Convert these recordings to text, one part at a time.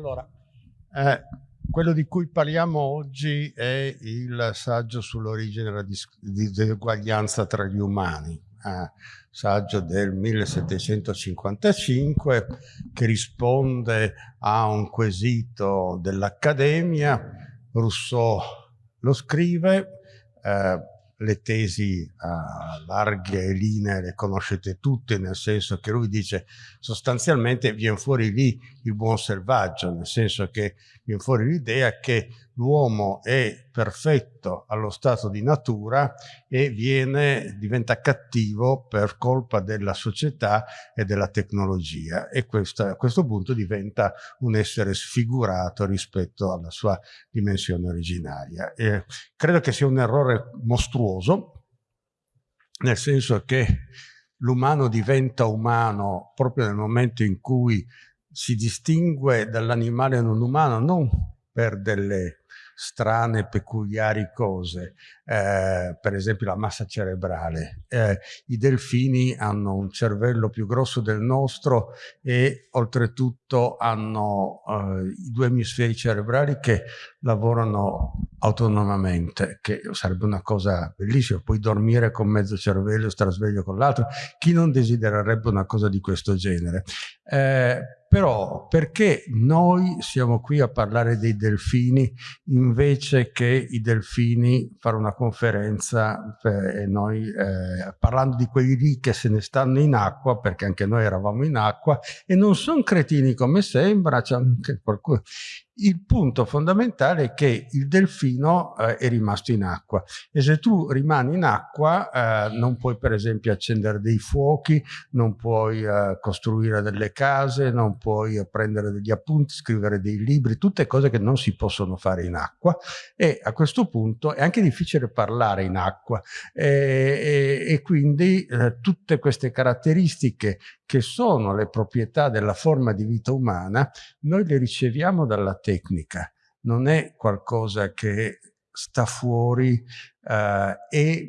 Allora, eh, quello di cui parliamo oggi è il saggio sull'origine della diseguaglianza tra gli umani, eh, saggio del 1755 che risponde a un quesito dell'Accademia. Rousseau lo scrive, eh, le tesi a larghe linee le conoscete tutte, nel senso che lui dice sostanzialmente viene fuori lì il buon selvaggio, nel senso che viene fuori l'idea che l'uomo è perfetto allo stato di natura e viene, diventa cattivo per colpa della società e della tecnologia e questa, a questo punto diventa un essere sfigurato rispetto alla sua dimensione originaria. E credo che sia un errore mostruoso, nel senso che l'umano diventa umano proprio nel momento in cui si distingue dall'animale non umano non per delle strane, peculiari cose, eh, per esempio la massa cerebrale. Eh, I delfini hanno un cervello più grosso del nostro e oltretutto hanno eh, i due emisferi cerebrali che lavorano autonomamente, che sarebbe una cosa bellissima, puoi dormire con mezzo cervello e stare sveglio con l'altro, chi non desidererebbe una cosa di questo genere? Eh, però perché noi siamo qui a parlare dei delfini invece che i delfini fare una conferenza e noi eh, parlando di quelli lì che se ne stanno in acqua perché anche noi eravamo in acqua e non sono cretini come sembra c'è anche qualcuno il punto fondamentale è che il delfino eh, è rimasto in acqua. E se tu rimani in acqua eh, non puoi per esempio accendere dei fuochi, non puoi eh, costruire delle case, non puoi prendere degli appunti, scrivere dei libri, tutte cose che non si possono fare in acqua. E a questo punto è anche difficile parlare in acqua. E, e, e quindi eh, tutte queste caratteristiche che sono le proprietà della forma di vita umana, noi le riceviamo dalla tecnica, non è qualcosa che sta fuori eh, e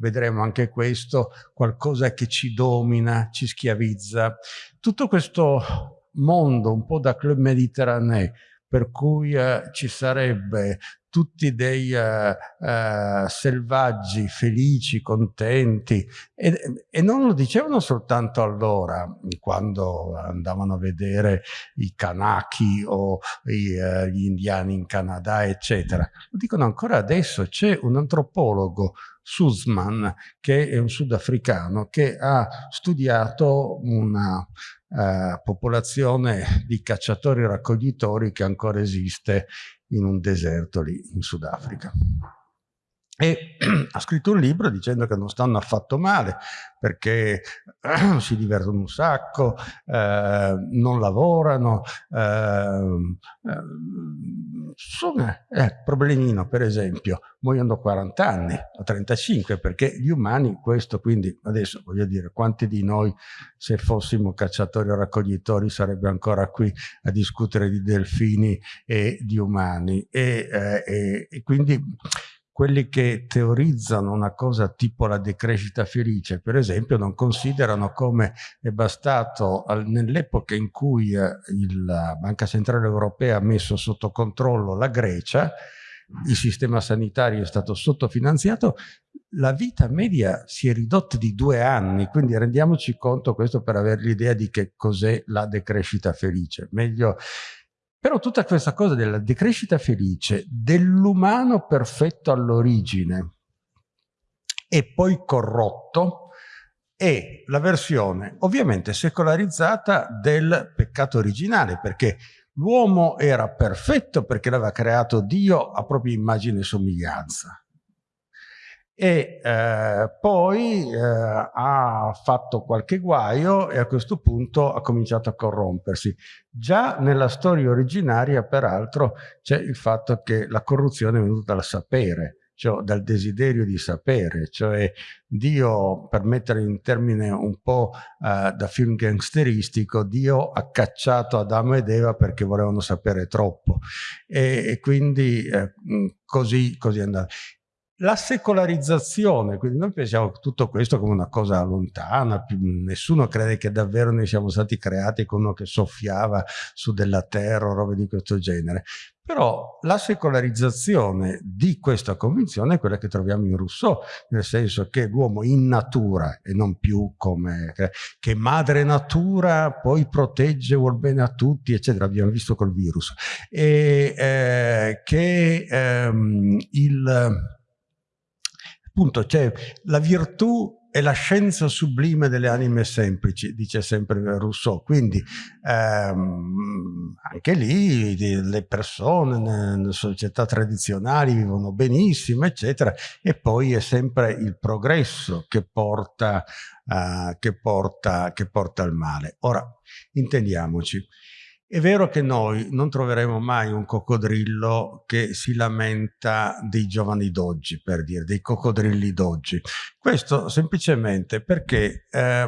vedremo anche questo, qualcosa che ci domina, ci schiavizza. Tutto questo mondo un po' da club mediterraneo, per cui eh, ci sarebbe tutti dei uh, uh, selvaggi, felici, contenti e, e, non lo dicevano soltanto allora, quando andavano a vedere i Kanaki o i, uh, gli indiani in Canada, eccetera. Lo dicono ancora adesso, c'è un antropologo Sussman, che è un sudafricano, che ha studiato una uh, popolazione di cacciatori-raccoglitori che ancora esiste in un deserto lì in Sudafrica. E ha scritto un libro dicendo che non stanno affatto male perché si divertono un sacco, eh, non lavorano, eh, eh eh, problemino per esempio, muoiono a 40 anni, a 35 perché gli umani questo quindi adesso voglio dire quanti di noi se fossimo cacciatori o raccoglitori sarebbe ancora qui a discutere di delfini e di umani. E, eh, e, e quindi quelli che teorizzano una cosa tipo la decrescita felice, per esempio, non considerano come è bastato nell'epoca in cui eh, la Banca Centrale Europea ha messo sotto controllo la Grecia, il sistema sanitario è stato sottofinanziato, la vita media si è ridotta di due anni, quindi rendiamoci conto questo per avere l'idea di che cos'è la decrescita felice. Meglio però tutta questa cosa della decrescita felice, dell'umano perfetto all'origine e poi corrotto, è la versione ovviamente secolarizzata del peccato originale, perché l'uomo era perfetto perché l'aveva creato Dio a propria immagine e somiglianza e eh, poi eh, ha fatto qualche guaio e a questo punto ha cominciato a corrompersi. Già nella storia originaria, peraltro, c'è il fatto che la corruzione è venuta dal sapere, cioè dal desiderio di sapere, cioè Dio, per mettere in termine un po' uh, da film gangsteristico, Dio ha cacciato Adamo ed Eva perché volevano sapere troppo e, e quindi eh, così, così è andato. La secolarizzazione, quindi noi pensiamo tutto questo come una cosa lontana, nessuno crede che davvero noi siamo stati creati con uno che soffiava su della terra o robe di questo genere. Però la secolarizzazione di questa convinzione è quella che troviamo in Rousseau, nel senso che l'uomo in natura e non più come che madre natura poi protegge, vuol bene a tutti, eccetera, abbiamo visto col virus, e eh, che ehm, il appunto c'è la virtù è la scienza sublime delle anime semplici, dice sempre Rousseau. Quindi ehm, anche lì le persone nelle società tradizionali vivono benissimo, eccetera, e poi è sempre il progresso che porta, uh, che porta, che porta al male. Ora, intendiamoci, è vero che noi non troveremo mai un coccodrillo che si lamenta dei giovani d'oggi, per dire, dei coccodrilli d'oggi. Questo semplicemente perché eh,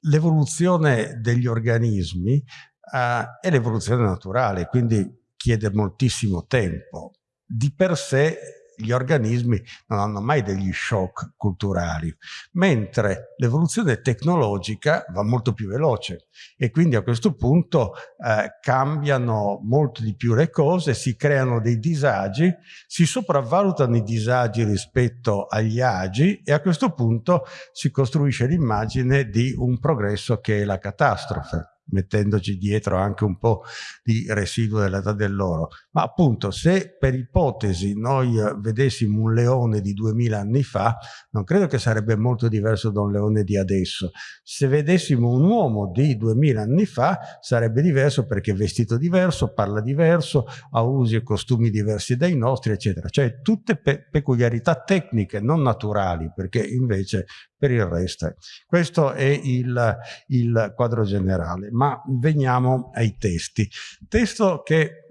l'evoluzione degli organismi eh, è l'evoluzione naturale, quindi chiede moltissimo tempo. Di per sé gli organismi non hanno mai degli shock culturali, mentre l'evoluzione tecnologica va molto più veloce e quindi a questo punto eh, cambiano molto di più le cose, si creano dei disagi, si sopravvalutano i disagi rispetto agli agi e a questo punto si costruisce l'immagine di un progresso che è la catastrofe mettendoci dietro anche un po' di residuo dell'età dell'oro. Ma appunto, se per ipotesi noi eh, vedessimo un leone di 2000 anni fa, non credo che sarebbe molto diverso da un leone di adesso. Se vedessimo un uomo di 2000 anni fa, sarebbe diverso perché è vestito diverso, parla diverso, ha usi e costumi diversi dai nostri, eccetera. Cioè tutte pe peculiarità tecniche, non naturali, perché invece per il resto. Questo è il, il quadro generale, ma veniamo ai testi. Testo che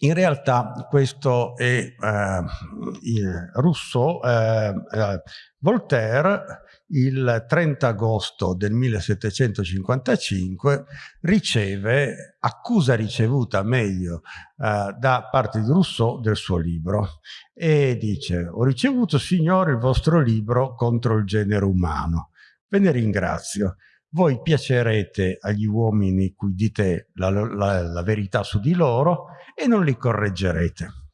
in realtà questo è eh, Rousseau, eh, eh, Voltaire il 30 agosto del 1755 riceve, accusa ricevuta meglio eh, da parte di Rousseau del suo libro e dice ho ricevuto signore il vostro libro contro il genere umano, ve ne ringrazio. Voi piacerete agli uomini cui dite la, la, la verità su di loro e non li correggerete.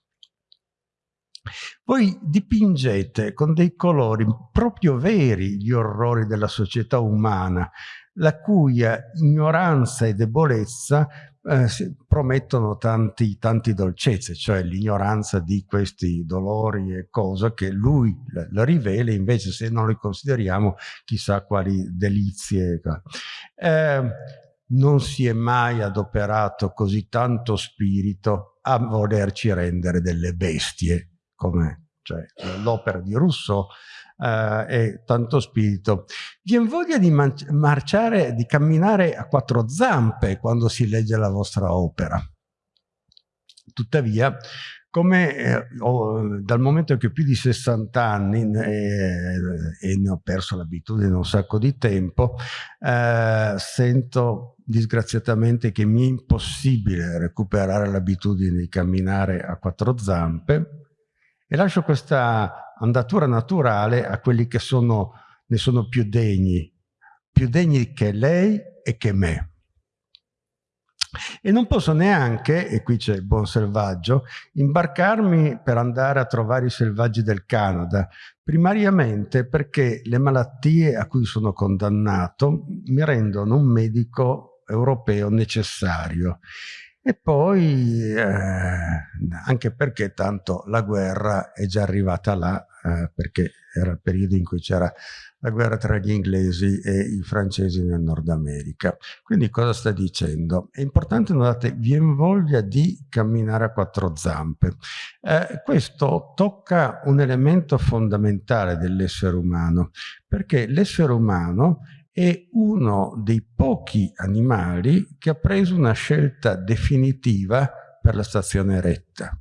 Voi dipingete con dei colori proprio veri gli orrori della società umana, la cui ignoranza e debolezza eh, promettono tanti, tanti dolcezze, cioè l'ignoranza di questi dolori e cose che lui la rivela, invece se non li consideriamo chissà quali delizie. Eh, non si è mai adoperato così tanto spirito a volerci rendere delle bestie come cioè, l'opera di Rousseau eh, e tanto spirito. Viene voglia di marciare, di camminare a quattro zampe quando si legge la vostra opera. Tuttavia, come eh, ho, dal momento che ho più di 60 anni eh, e ne ho perso l'abitudine un sacco di tempo, eh, sento disgraziatamente che mi è impossibile recuperare l'abitudine di camminare a quattro zampe e lascio questa andatura naturale a quelli che sono, ne sono più degni, più degni che lei e che me. E non posso neanche, e qui c'è il buon selvaggio, imbarcarmi per andare a trovare i selvaggi del Canada, primariamente perché le malattie a cui sono condannato mi rendono un medico europeo necessario e poi, eh, anche perché tanto la guerra è già arrivata là, eh, perché era il periodo in cui c'era la guerra tra gli inglesi e i francesi nel Nord America. Quindi cosa sta dicendo? È importante, notate, viene voglia di camminare a quattro zampe. Eh, questo tocca un elemento fondamentale dell'essere umano, perché l'essere umano è uno dei pochi animali che ha preso una scelta definitiva per la stazione retta.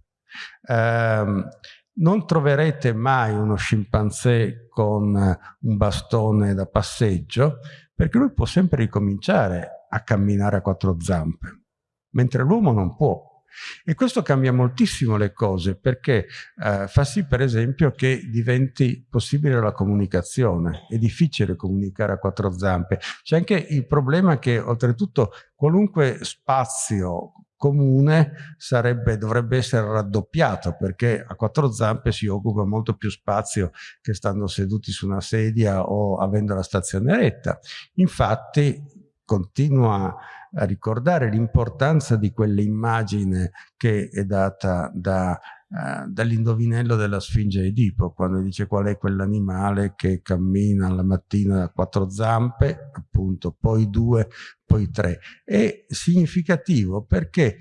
Eh, non troverete mai uno scimpanzé con un bastone da passeggio perché lui può sempre ricominciare a camminare a quattro zampe, mentre l'uomo non può. E questo cambia moltissimo le cose perché eh, fa sì per esempio che diventi possibile la comunicazione. È difficile comunicare a quattro zampe. C'è anche il problema che oltretutto qualunque spazio comune sarebbe, dovrebbe essere raddoppiato perché a quattro zampe si occupa molto più spazio che stando seduti su una sedia o avendo la stazione retta. Infatti continua a ricordare l'importanza di quell'immagine che è data da, uh, dall'indovinello della Sfinge Edipo, quando dice qual è quell'animale che cammina la mattina a quattro zampe, appunto, poi due, poi tre. È significativo perché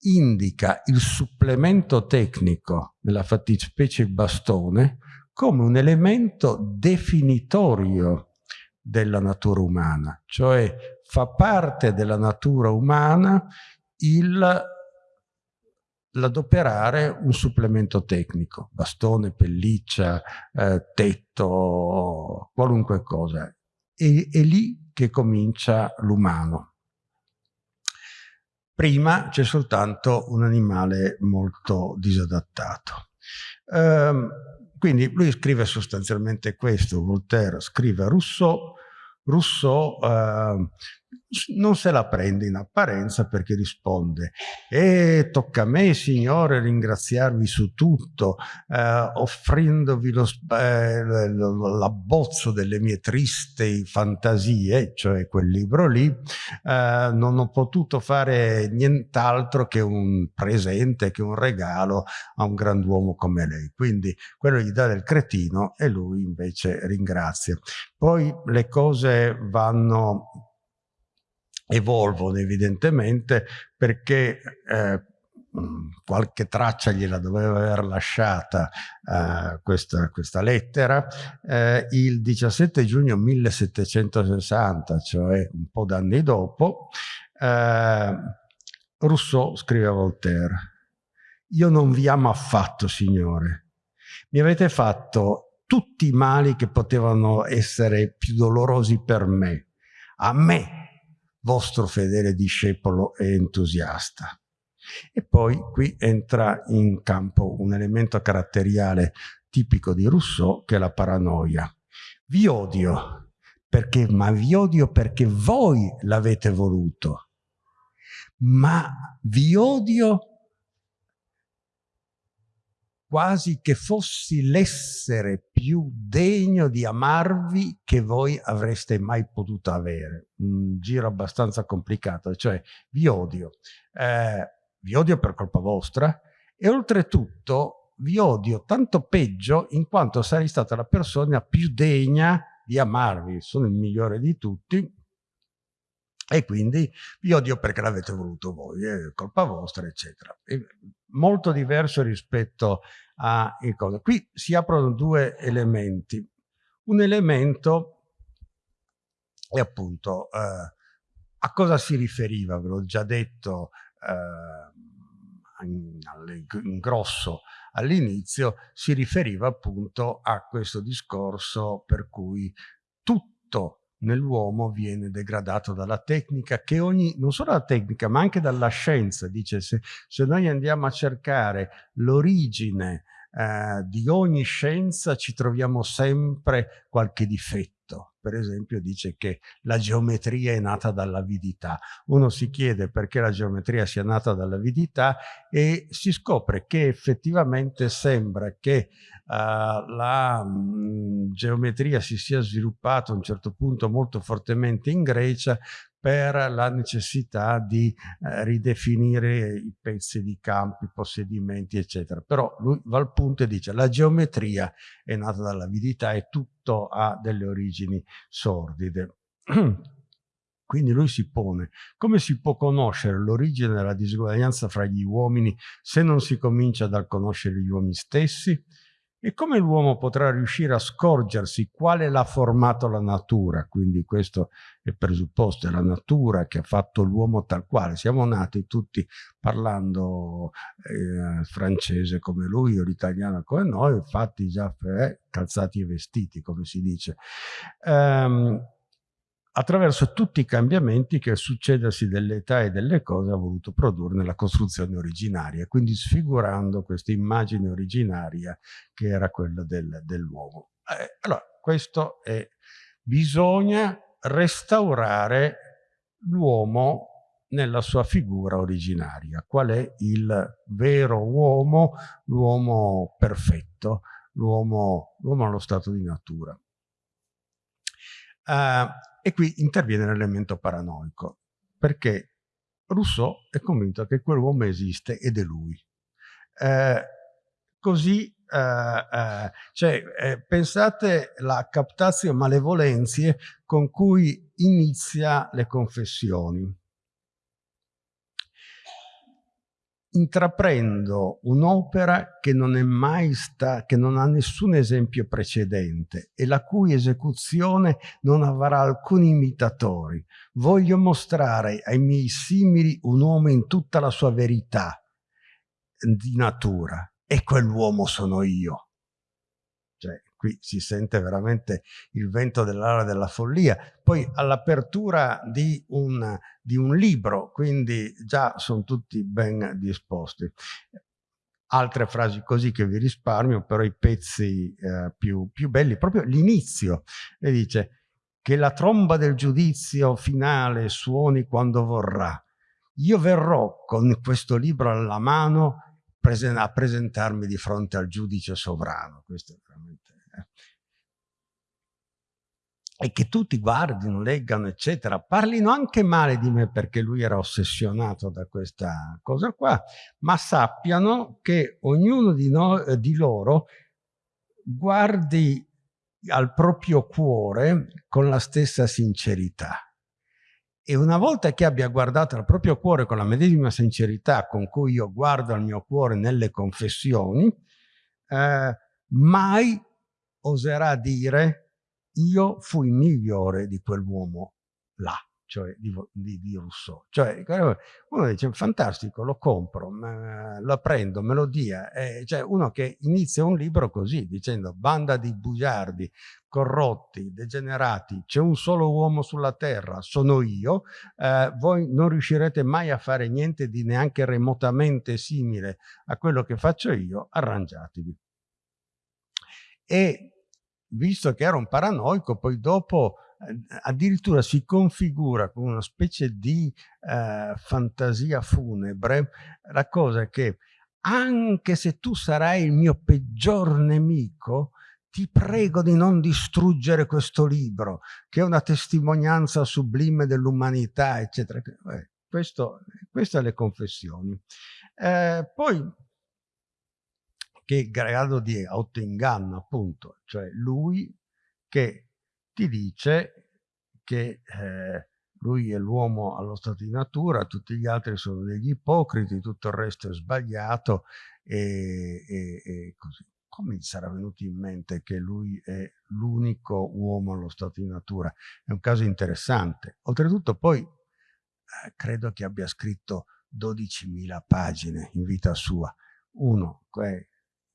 indica il supplemento tecnico, nella fattispecie bastone, come un elemento definitorio della natura umana, cioè fa parte della natura umana l'adoperare un supplemento tecnico, bastone, pelliccia, eh, tetto, qualunque cosa. E, è lì che comincia l'umano. Prima c'è soltanto un animale molto disadattato. Um, quindi lui scrive sostanzialmente questo, Voltaire scrive Rousseau, Rousseau eh, non se la prende in apparenza perché risponde e tocca a me signore ringraziarvi su tutto eh, offrendovi eh, l'abbozzo delle mie tristi fantasie cioè quel libro lì eh, non ho potuto fare nient'altro che un presente che un regalo a un grand'uomo come lei quindi quello gli dà del cretino e lui invece ringrazia. Poi le cose vanno evolvono evidentemente perché eh, qualche traccia gliela doveva aver lasciata eh, questa, questa, lettera, eh, il 17 giugno 1760, cioè un po' d'anni dopo, eh, Rousseau scrive a Voltaire, io non vi amo affatto, signore, mi avete fatto tutti i mali che potevano essere più dolorosi per me, a me vostro fedele discepolo e entusiasta. E poi qui entra in campo un elemento caratteriale tipico di Rousseau che è la paranoia. Vi odio, perché, ma vi odio perché voi l'avete voluto. Ma vi odio quasi che fossi l'essere più degno di amarvi che voi avreste mai potuto avere. Un giro abbastanza complicato, cioè vi odio. Eh, vi odio per colpa vostra e oltretutto vi odio tanto peggio in quanto sarei stata la persona più degna di amarvi. Sono il migliore di tutti e quindi vi odio perché l'avete voluto voi, è colpa vostra, eccetera. È molto diverso rispetto a cosa. Qui si aprono due elementi. Un elemento è appunto eh, a cosa si riferiva, ve l'ho già detto eh, in, in grosso all'inizio, si riferiva appunto a questo discorso per cui tutto nell'uomo viene degradato dalla tecnica che ogni, non solo la tecnica ma anche dalla scienza, dice se, se noi andiamo a cercare l'origine eh, di ogni scienza ci troviamo sempre qualche difetto. Per esempio dice che la geometria è nata dall'avidità. Uno si chiede perché la geometria sia nata dall'avidità e si scopre che effettivamente sembra che uh, la mh, geometria si sia sviluppata a un certo punto molto fortemente in Grecia per la necessità di eh, ridefinire i pezzi di campi, i possedimenti, eccetera. Però lui va al punto e dice la geometria è nata dall'avidità e tutto ha delle origini sordide. Quindi lui si pone, come si può conoscere l'origine della disuguaglianza fra gli uomini se non si comincia dal conoscere gli uomini stessi? E come l'uomo potrà riuscire a scorgersi quale l'ha formato la natura? Quindi questo è presupposto, è la natura che ha fatto l'uomo tal quale. Siamo nati tutti parlando eh, francese come lui o l'italiano come noi, fatti già eh, calzati e vestiti, come si dice. Um, attraverso tutti i cambiamenti che il succedersi delle età e delle cose ha voluto produrre nella costruzione originaria, quindi sfigurando questa immagine originaria che era quella del, dell'uomo. Eh, allora, questo è, bisogna restaurare l'uomo nella sua figura originaria. Qual è il vero uomo, l'uomo perfetto, l'uomo allo stato di natura. Uh, e qui interviene l'elemento paranoico, perché Rousseau è convinto che quell'uomo esiste ed è lui. Eh, così, eh, eh, cioè, eh, pensate la captatio malevolenzie con cui inizia le confessioni. Intraprendo un'opera che non è mai sta, che non ha nessun esempio precedente e la cui esecuzione non avrà alcuni imitatori. Voglio mostrare ai miei simili un uomo in tutta la sua verità di natura e quell'uomo sono io qui si sente veramente il vento dell'ala della follia. Poi all'apertura di, di, un libro, quindi già sono tutti ben disposti. Altre frasi così che vi risparmio, però i pezzi eh, più, più belli, proprio l'inizio, e dice che la tromba del giudizio finale suoni quando vorrà. Io verrò con questo libro alla mano a presentarmi di fronte al giudice sovrano. Questo è veramente e che tutti guardino, leggano, eccetera, parlino anche male di me perché lui era ossessionato da questa cosa qua, ma sappiano che ognuno di, noi, di loro guardi al proprio cuore con la stessa sincerità. E una volta che abbia guardato al proprio cuore con la medesima sincerità con cui io guardo al mio cuore nelle confessioni, eh, mai oserà dire io fui migliore di quell'uomo là, cioè di, di, di, Rousseau. Cioè, uno dice, fantastico, lo compro, lo prendo, me lo dia. Eh, cioè, uno che inizia un libro così, dicendo, banda di bugiardi, corrotti, degenerati, c'è un solo uomo sulla terra, sono io, eh, voi non riuscirete mai a fare niente di neanche remotamente simile a quello che faccio io, arrangiatevi. E visto che era un paranoico, poi dopo eh, addirittura si configura con una specie di eh, fantasia funebre la cosa che anche se tu sarai il mio peggior nemico, ti prego di non distruggere questo libro, che è una testimonianza sublime dell'umanità, eccetera. Eh, questo, queste le confessioni. Eh, poi che grado di autoinganno appunto, cioè lui che ti dice che eh, lui è l'uomo allo stato di natura, tutti gli altri sono degli ipocriti, tutto il resto è sbagliato e, e, e così. Come gli sarà venuto in mente che lui è l'unico uomo allo stato di natura? È un caso interessante. Oltretutto poi eh, credo che abbia scritto 12.000 pagine in vita sua. Uno,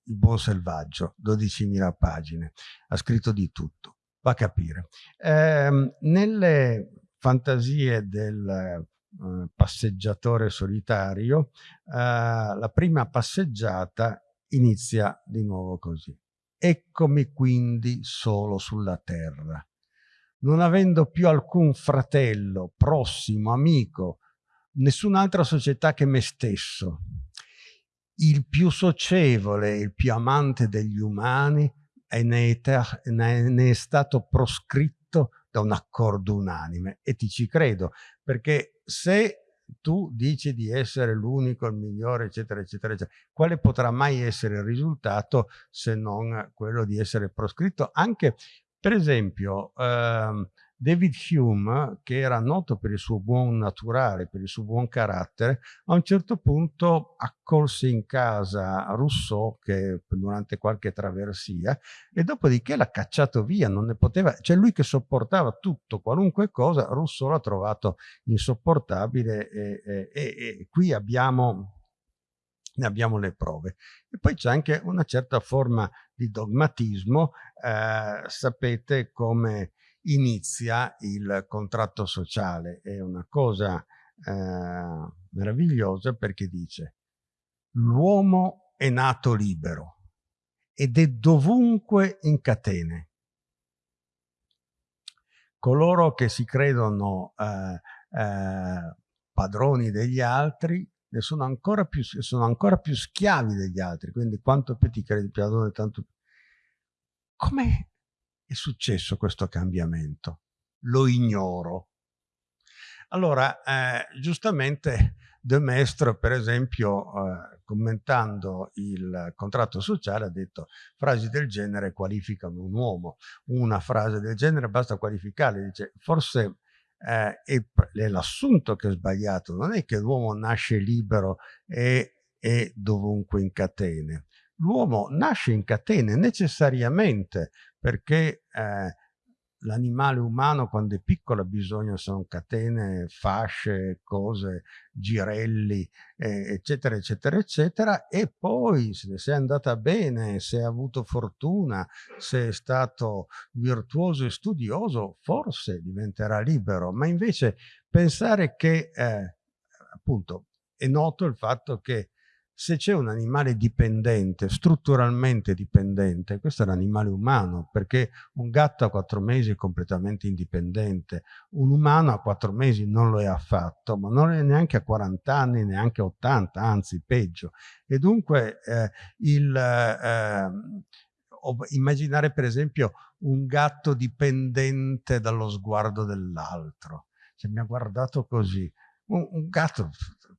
il buon selvaggio, 12.000 pagine, ha scritto di tutto, va a capire. Eh, nelle fantasie del eh, passeggiatore solitario, eh, la prima passeggiata inizia di nuovo così. Eccomi quindi solo sulla terra, non avendo più alcun fratello, prossimo, amico, nessun'altra società che me stesso, il più socievole, il più amante degli umani e ne è, ne è stato proscritto da un accordo unanime e ti ci credo perché se tu dici di essere l'unico, il migliore, eccetera, eccetera, eccetera, quale potrà mai essere il risultato se non quello di essere proscritto? Anche, per esempio, ehm, David Hume, che era noto per il suo buon naturale, per il suo buon carattere, a un certo punto accolse in casa Rousseau che, durante qualche traversia e dopodiché l'ha cacciato via, non ne poteva, cioè lui che sopportava tutto, qualunque cosa, Rousseau l'ha trovato insopportabile e, e, e, e qui abbiamo ne abbiamo le prove. E poi c'è anche una certa forma di dogmatismo, eh, sapete come inizia il contratto sociale. È una cosa eh, meravigliosa perché dice l'uomo è nato libero ed è dovunque in catene. Coloro che si credono eh, eh, padroni degli altri ne sono ancora, più, sono ancora più schiavi degli altri, quindi quanto più ti credi padrone, tanto più. Come è successo questo cambiamento? Lo ignoro. Allora, eh, giustamente De Maistre, per esempio, eh, commentando il contratto sociale, ha detto frasi del genere qualificano un uomo. Una frase del genere basta qualificarle, dice forse eh, è l'assunto che è sbagliato, non è che l'uomo nasce libero e è dovunque in catene. L'uomo nasce in catene necessariamente perché eh, l'animale umano quando è piccolo ha bisogno, sono catene, fasce, cose, girelli, eh, eccetera, eccetera, eccetera, e poi se è andata bene, se ha avuto fortuna, se è stato virtuoso e studioso, forse diventerà libero, ma invece pensare che, eh, appunto, è noto il fatto che se c'è un animale dipendente, strutturalmente dipendente, questo è l'animale umano, perché un gatto a quattro mesi è completamente indipendente, un umano a quattro mesi non lo è affatto, ma non è neanche a 40 anni, neanche a 80, anzi peggio. E dunque eh, il, eh, immaginare per esempio un gatto dipendente dallo sguardo dell'altro, cioè mi ha guardato così, un, un gatto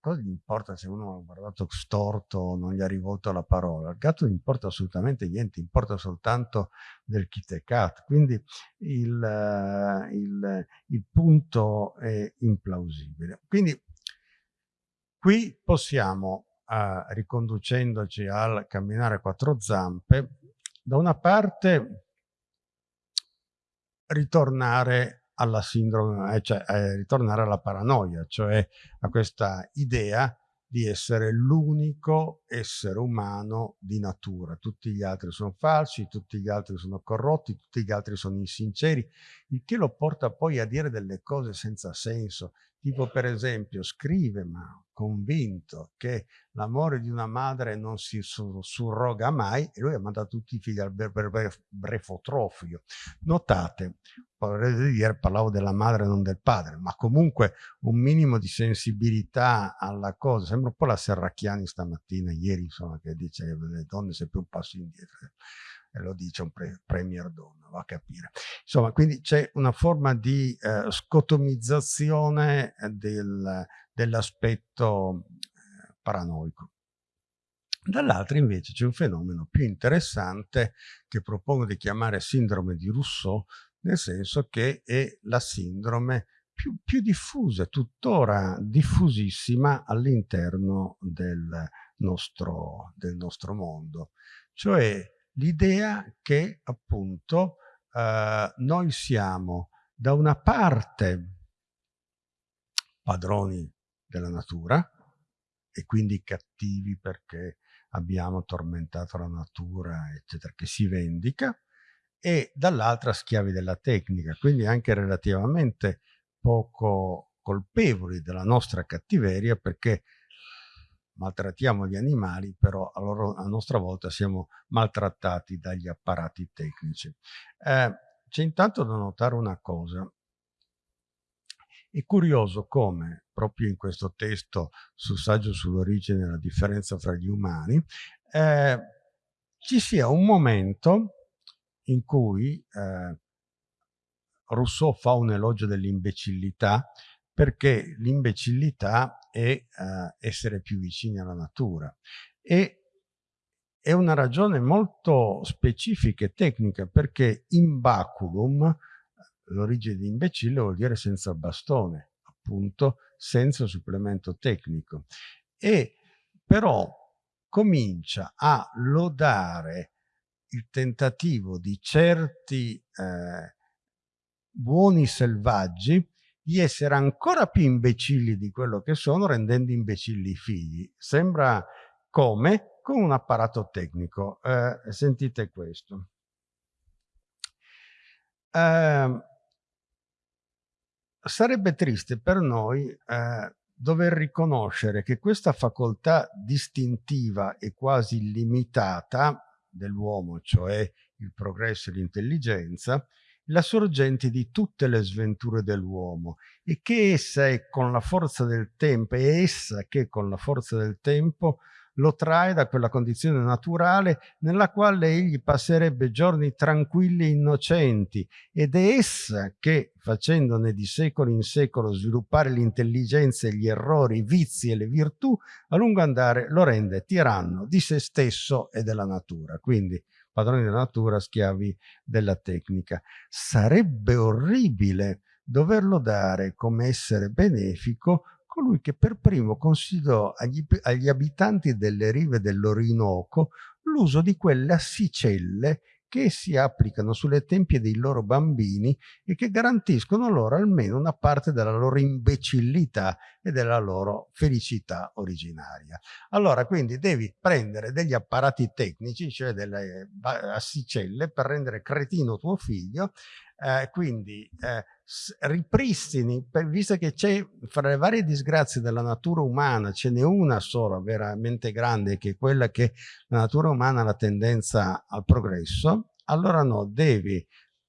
cosa gli importa se uno ha guardato storto o non gli ha rivolto la parola? Al gatto non importa assolutamente niente, importa soltanto del kit e cat. Quindi il, il, il punto è implausibile. Quindi qui possiamo, uh, riconducendoci al camminare a quattro zampe, da una parte ritornare alla sindrome, eh, cioè eh, ritornare alla paranoia, cioè a questa idea di essere l'unico essere umano di natura. Tutti gli altri sono falsi, tutti gli altri sono corrotti, tutti gli altri sono insinceri, il che lo porta poi a dire delle cose senza senso, Tipo per esempio scrive, ma convinto, che l'amore di una madre non si surroga mai e lui ha mandato tutti i figli al brefotrofio. Notate, dire, parlavo della madre non del padre, ma comunque un minimo di sensibilità alla cosa. Sembra un po' la Serracchiani stamattina, ieri, insomma, che dice che le donne sempre un passo indietro e lo dice un pre premier donna, va a capire. Insomma, quindi c'è una forma di eh, scotomizzazione del, dell'aspetto eh, paranoico. Dall'altra invece c'è un fenomeno più interessante che propongo di chiamare sindrome di Rousseau, nel senso che è la sindrome più, più diffusa, tuttora diffusissima all'interno del nostro, del nostro mondo, cioè l'idea che appunto eh, noi siamo da una parte padroni della natura e quindi cattivi perché abbiamo tormentato la natura, eccetera, che si vendica, e dall'altra schiavi della tecnica, quindi anche relativamente poco colpevoli della nostra cattiveria perché maltrattiamo gli animali, però a, loro, a nostra volta siamo maltrattati dagli apparati tecnici. Eh, C'è intanto da notare una cosa. È curioso come, proprio in questo testo sul saggio sull'origine e la differenza fra gli umani, eh, ci sia un momento in cui eh, Rousseau fa un elogio dell'imbecillità perché l'imbecillità è uh, essere più vicini alla natura. E è una ragione molto specifica e tecnica perché imbaculum, l'origine di imbecille vuol dire senza bastone, appunto senza supplemento tecnico. E però comincia a lodare il tentativo di certi eh, buoni selvaggi di essere ancora più imbecilli di quello che sono, rendendo imbecilli i figli. Sembra come? Con un apparato tecnico. Eh, sentite questo. Eh, sarebbe triste per noi eh, dover riconoscere che questa facoltà distintiva e quasi illimitata dell'uomo, cioè il progresso e l'intelligenza, la sorgente di tutte le sventure dell'uomo e che essa è con la forza del tempo, è essa che con la forza del tempo lo trae da quella condizione naturale nella quale egli passerebbe giorni tranquilli e innocenti ed è essa che, facendone di secolo in secolo sviluppare l'intelligenza e gli errori, i vizi e le virtù, a lungo andare lo rende tiranno di se stesso e della natura. Quindi padroni della natura, schiavi della tecnica. Sarebbe orribile doverlo dare come essere benefico colui che per primo consigliò agli, agli abitanti delle rive dell'Orinoco l'uso di quelle assicelle che si applicano sulle tempie dei loro bambini e che garantiscono loro almeno una parte della loro imbecillità e della loro felicità originaria. Allora quindi devi prendere degli apparati tecnici, cioè delle assicelle, per rendere cretino tuo figlio eh, quindi eh, ripristini, per, visto che c'è fra le varie disgrazie della natura umana, ce n'è una sola veramente grande, che è quella che la natura umana ha la tendenza al progresso, allora no, devi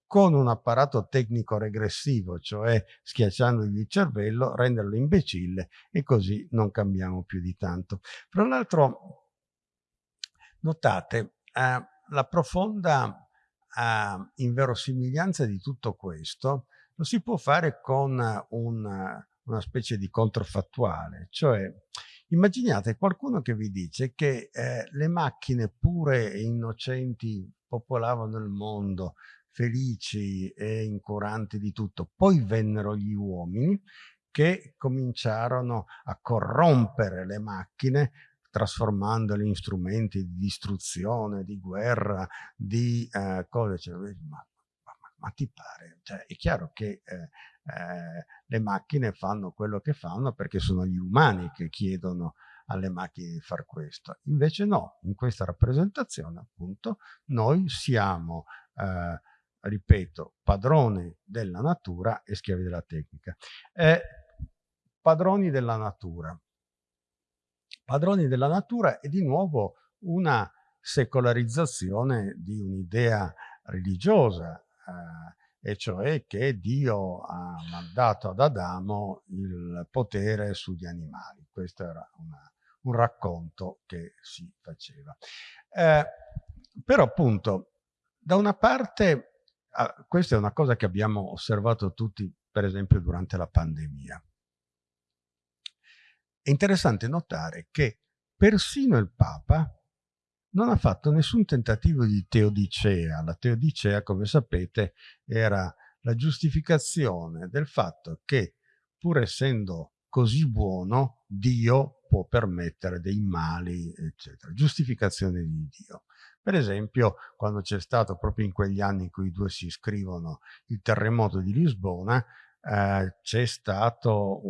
con un apparato tecnico regressivo, cioè schiacciandogli il cervello, renderlo imbecille e così non cambiamo più di tanto. Fra l'altro, notate, eh, la profonda uh, inverosimiglianza di tutto questo lo si può fare con una, una specie di controfattuale, cioè immaginate qualcuno che vi dice che eh, le macchine pure e innocenti popolavano il mondo, felici e incuranti di tutto, poi vennero gli uomini che cominciarono a corrompere le macchine trasformandoli in strumenti di distruzione, di guerra, di eh, cose, cioè, ma, ma, ma, ti pare? Cioè, è chiaro che eh, eh, le macchine fanno quello che fanno perché sono gli umani che chiedono alle macchine di far questo. Invece no, in questa rappresentazione appunto noi siamo, eh, ripeto, padroni della natura e schiavi della tecnica. Eh, padroni della natura padroni della natura è di nuovo una secolarizzazione di un'idea religiosa, eh, e cioè che Dio ha mandato ad Adamo il potere sugli animali. Questo era una, un racconto che si faceva. Eh, però appunto, da una parte, ah, questa è una cosa che abbiamo osservato tutti, per esempio, durante la pandemia. È interessante notare che persino il Papa non ha fatto nessun tentativo di teodicea. La teodicea, come sapete, era la giustificazione del fatto che, pur essendo così buono, Dio può permettere dei mali, eccetera. Giustificazione di Dio. Per esempio, quando c'è stato, proprio in quegli anni in cui i due si scrivono, il terremoto di Lisbona, eh, c'è stato,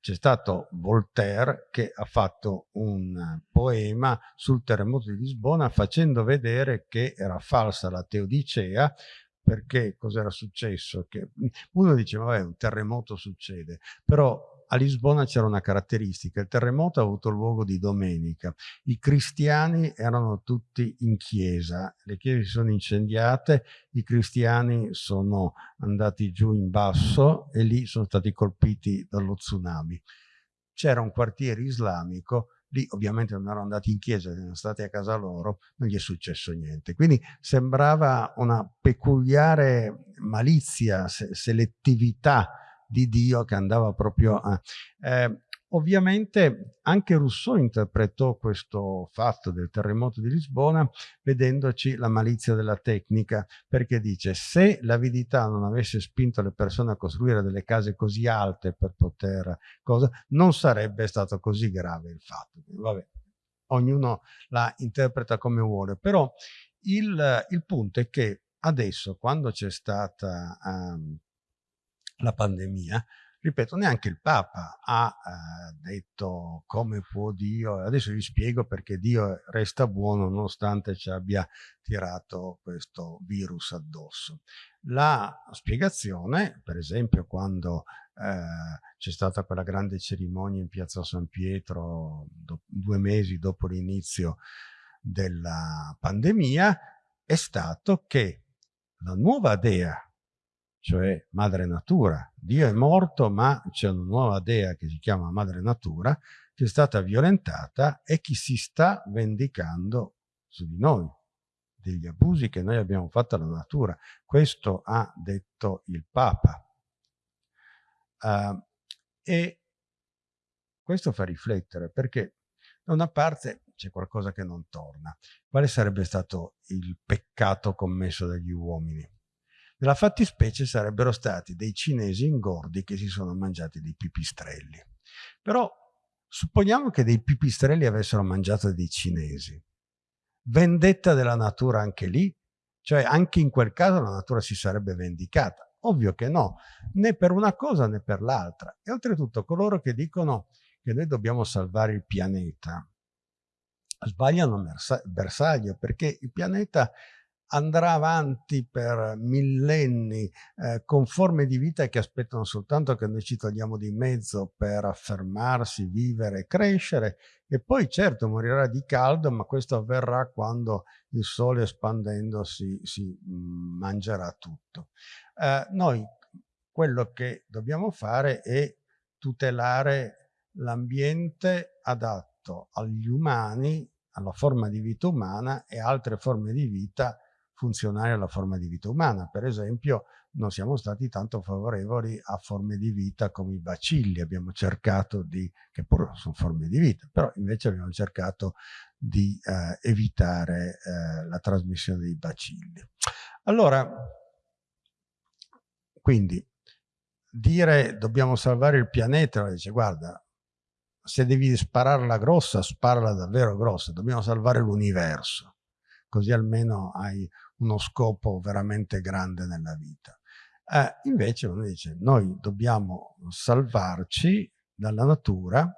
stato Voltaire che ha fatto un poema sul terremoto di Lisbona facendo vedere che era falsa la teodicea perché cos'era successo? Che uno dice, vabbè, un terremoto succede, però a Lisbona c'era una caratteristica, il terremoto ha avuto luogo di domenica, i cristiani erano tutti in chiesa, le chiese si sono incendiate, i cristiani sono andati giù in basso e lì sono stati colpiti dallo tsunami. C'era un quartiere islamico lì ovviamente non erano andati in chiesa, erano stati a casa loro, non gli è successo niente. Quindi sembrava una peculiare malizia, se selettività di Dio che andava proprio a... Eh, ovviamente anche Rousseau interpretò questo fatto del terremoto di Lisbona vedendoci la malizia della tecnica perché dice se l'avidità non avesse spinto le persone a costruire delle case così alte per poter cosa non sarebbe stato così grave il fatto. Vabbè ognuno la interpreta come vuole però il, il punto è che adesso quando c'è stata um, la pandemia, Ripeto, neanche il Papa ha eh, detto come può Dio, adesso vi spiego perché Dio resta buono nonostante ci abbia tirato questo virus addosso. La spiegazione, per esempio, quando eh, c'è stata quella grande cerimonia in piazza San Pietro due mesi dopo l'inizio della pandemia, è stato che la nuova dea cioè madre natura. Dio è morto, ma c'è una nuova dea che si chiama madre natura, che è stata violentata e che si sta vendicando su di noi, degli abusi che noi abbiamo fatto alla natura. Questo ha detto il Papa. Uh, e questo fa riflettere perché da una parte c'è qualcosa che non torna. Quale sarebbe stato il peccato commesso dagli uomini? Nella fattispecie sarebbero stati dei cinesi ingordi che si sono mangiati dei pipistrelli. Però supponiamo che dei pipistrelli avessero mangiato dei cinesi. Vendetta della natura anche lì? Cioè anche in quel caso la natura si sarebbe vendicata? Ovvio che no, né per una cosa né per l'altra. E oltretutto coloro che dicono che noi dobbiamo salvare il pianeta sbagliano bersaglio perché il pianeta andrà avanti per millenni eh, con forme di vita che aspettano soltanto che noi ci togliamo di mezzo per affermarsi, vivere e crescere e poi certo morirà di caldo ma questo avverrà quando il sole espandendosi si mm, mangerà tutto. Eh, noi quello che dobbiamo fare è tutelare l'ambiente adatto agli umani, alla forma di vita umana e altre forme di vita funzionali alla forma di vita umana. Per esempio non siamo stati tanto favorevoli a forme di vita come i bacilli, abbiamo cercato di, che pure sono forme di vita, però invece abbiamo cercato di eh, evitare eh, la trasmissione dei bacilli. Allora, quindi dire dobbiamo salvare il pianeta, dice guarda, se devi spararla grossa, sparala davvero grossa, dobbiamo salvare l'universo, così almeno hai uno scopo veramente grande nella vita. Eh, invece uno dice, noi dobbiamo salvarci dalla natura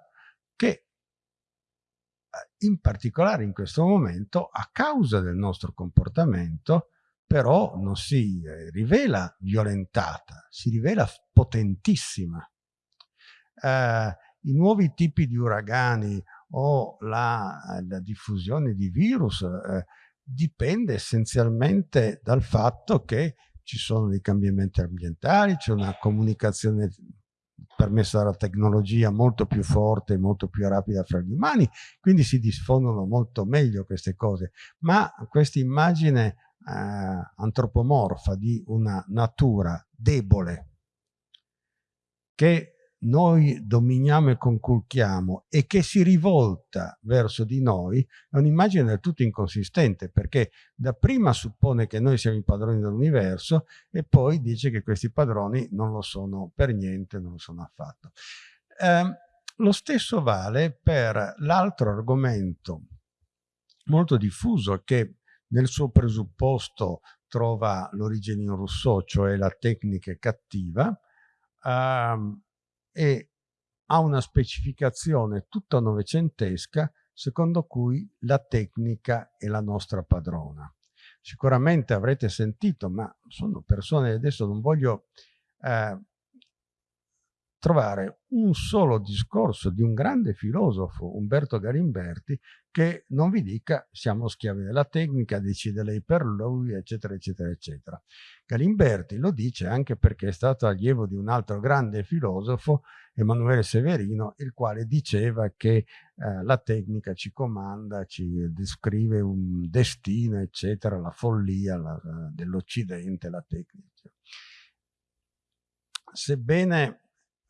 che eh, in particolare in questo momento, a causa del nostro comportamento, però non si eh, rivela violentata, si rivela potentissima. Eh, I nuovi tipi di uragani o la, la diffusione di virus eh, dipende essenzialmente dal fatto che ci sono dei cambiamenti ambientali, c'è una comunicazione permessa dalla tecnologia molto più forte, molto più rapida fra gli umani, quindi si diffondono molto meglio queste cose, ma questa immagine eh, antropomorfa di una natura debole che noi dominiamo e conculchiamo e che si rivolta verso di noi è un'immagine del tutto inconsistente perché dapprima suppone che noi siamo i padroni dell'universo e poi dice che questi padroni non lo sono per niente, non lo sono affatto. Eh, lo stesso vale per l'altro argomento molto diffuso che nel suo presupposto trova l'origine in Rousseau, cioè la tecnica cattiva, ehm, e ha una specificazione tutta novecentesca secondo cui la tecnica è la nostra padrona. Sicuramente avrete sentito, ma sono persone, adesso non voglio eh, trovare un solo discorso di un grande filosofo, Umberto Galimberti, che non vi dica siamo schiavi della tecnica, decide lei per lui, eccetera, eccetera, eccetera. Galimberti lo dice anche perché è stato allievo di un altro grande filosofo, Emanuele Severino, il quale diceva che eh, la tecnica ci comanda, ci descrive un destino, eccetera, la follia dell'Occidente, la tecnica. Sebbene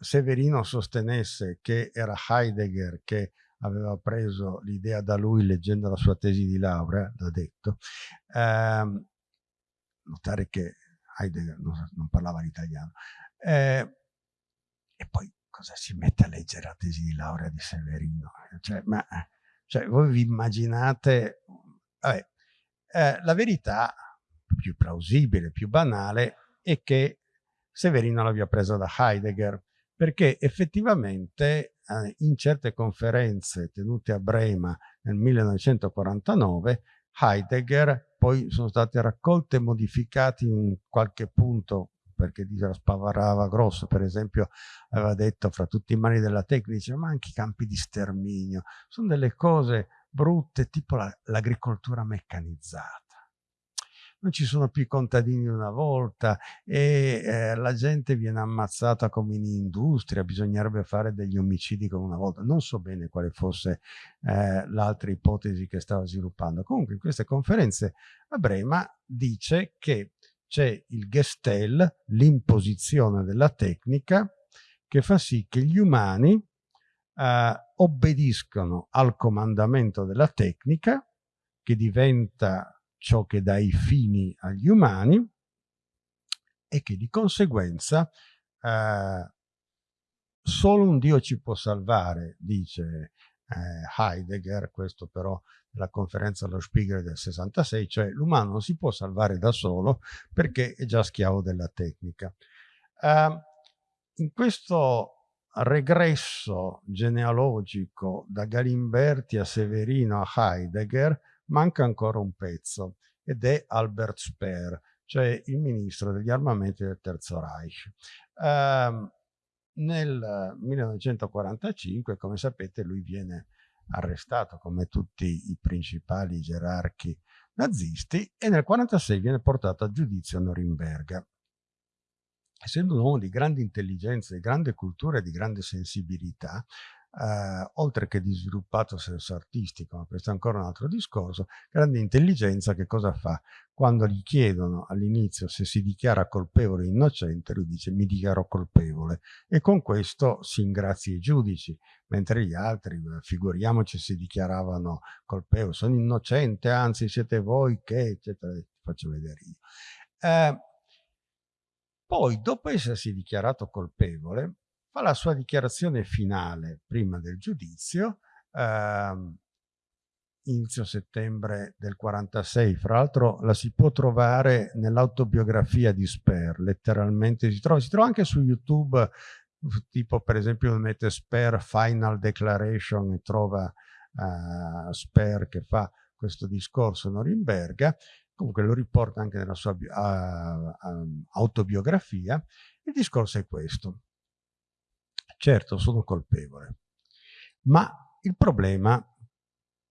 Severino sostenesse che era Heidegger che aveva preso l'idea da lui leggendo la sua tesi di laurea, l'ha detto, ehm, notare che Heidegger non, non parlava l'italiano, eh, e poi cosa si mette a leggere la tesi di laurea di Severino? Cioè, ma, cioè voi vi immaginate, vabbè, eh, la verità più plausibile, più banale, è che Severino l'abbia presa da Heidegger, perché effettivamente eh, in certe conferenze tenute a Brema nel 1949 Heidegger poi sono state raccolte e modificate in qualche punto perché spavarava grosso, per esempio aveva detto fra tutti i mani della tecnica, ma anche i campi di sterminio, sono delle cose brutte tipo l'agricoltura la, meccanizzata non ci sono più i contadini di una volta e eh, la gente viene ammazzata come in industria, bisognerebbe fare degli omicidi come una volta. Non so bene quale fosse eh, l'altra ipotesi che stava sviluppando. Comunque in queste conferenze a Brema dice che c'è il Gestel, l'imposizione della tecnica, che fa sì che gli umani eh, obbediscono al comandamento della tecnica, che diventa ciò che dà i fini agli umani e che di conseguenza eh, solo un Dio ci può salvare, dice eh, Heidegger, questo però nella conferenza allo Spiegel del 66, cioè l'umano non si può salvare da solo perché è già schiavo della tecnica. Eh, in questo regresso genealogico da Galimberti a Severino a Heidegger manca ancora un pezzo ed è Albert Speer, cioè il ministro degli armamenti del Terzo Reich. Uh, nel 1945, come sapete, lui viene arrestato come tutti i principali gerarchi nazisti e nel 1946 viene portato a giudizio a Norimberga. Essendo un uomo di grande intelligenza, di grande cultura e di grande sensibilità, eh, oltre che di sviluppato senso artistico, ma questo è ancora un altro discorso, grande intelligenza che cosa fa? Quando gli chiedono all'inizio se si dichiara colpevole o innocente, lui dice mi dichiaro colpevole e con questo si ingrazia i giudici, mentre gli altri, figuriamoci, si dichiaravano colpevoli, sono innocente, anzi siete voi che, eccetera, faccio vedere io. Eh, poi, dopo essersi dichiarato colpevole, fa la sua dichiarazione finale prima del giudizio, ehm, inizio settembre del 46, fra l'altro la si può trovare nell'autobiografia di Sper, letteralmente si trova, si trova anche su YouTube, tipo per esempio mette Sper Final Declaration e trova uh, Sper che fa questo discorso a Norimberga, comunque lo riporta anche nella sua uh, autobiografia, il discorso è questo. Certo, sono colpevole, ma il problema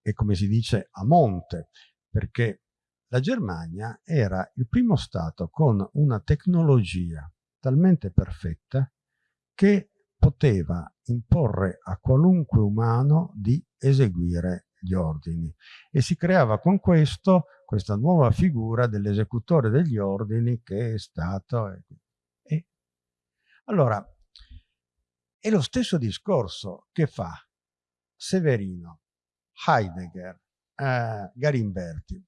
è, come si dice, a monte, perché la Germania era il primo Stato con una tecnologia talmente perfetta che poteva imporre a qualunque umano di eseguire gli ordini. E si creava con questo questa nuova figura dell'esecutore degli ordini che è stato... E... Allora, è lo stesso discorso che fa Severino, Heidegger, eh, Garimberti.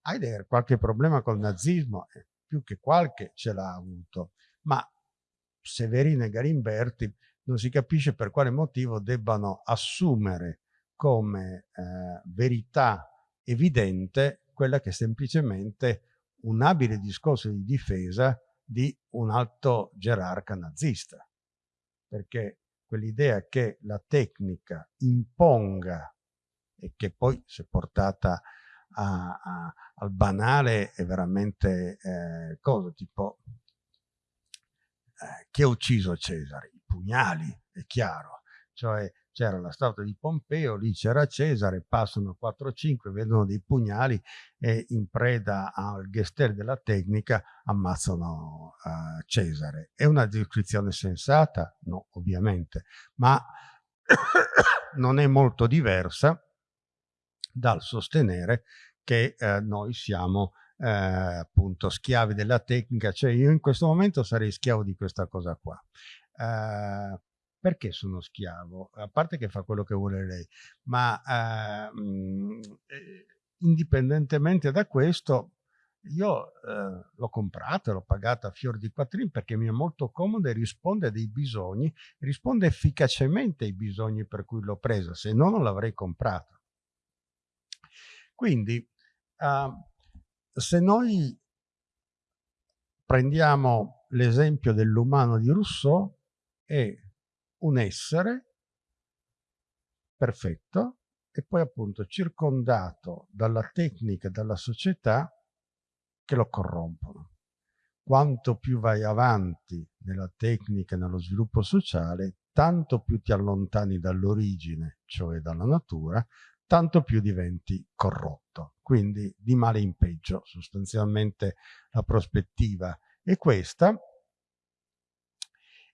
Heidegger qualche problema col nazismo, eh, più che qualche ce l'ha avuto, ma Severino e Garimberti non si capisce per quale motivo debbano assumere come eh, verità evidente quella che è semplicemente un abile discorso di difesa di un alto gerarca nazista perché quell'idea che la tecnica imponga e che poi se portata a, a, al banale è veramente eh, cosa tipo eh, chi ha ucciso Cesare? I pugnali, è chiaro, cioè c'era la statua di Pompeo, lì c'era Cesare, passano 4-5, vedono dei pugnali e in preda al gester della tecnica ammazzano uh, Cesare. È una descrizione sensata? No, ovviamente, ma non è molto diversa dal sostenere che eh, noi siamo eh, appunto schiavi della tecnica, cioè io in questo momento sarei schiavo di questa cosa qua. Eh, perché sono schiavo? A parte che fa quello che vuole lei, ma eh, mh, eh, indipendentemente da questo, io eh, l'ho comprata, l'ho pagata a fior di quattrini perché mi è molto comodo e risponde a dei bisogni, risponde efficacemente ai bisogni per cui l'ho presa, se no non l'avrei comprata. Quindi, uh, se noi prendiamo l'esempio dell'umano di Rousseau, è un essere perfetto e poi appunto circondato dalla tecnica e dalla società che lo corrompono. Quanto più vai avanti nella tecnica e nello sviluppo sociale, tanto più ti allontani dall'origine, cioè dalla natura, tanto più diventi corrotto. Quindi di male in peggio, sostanzialmente la prospettiva è questa.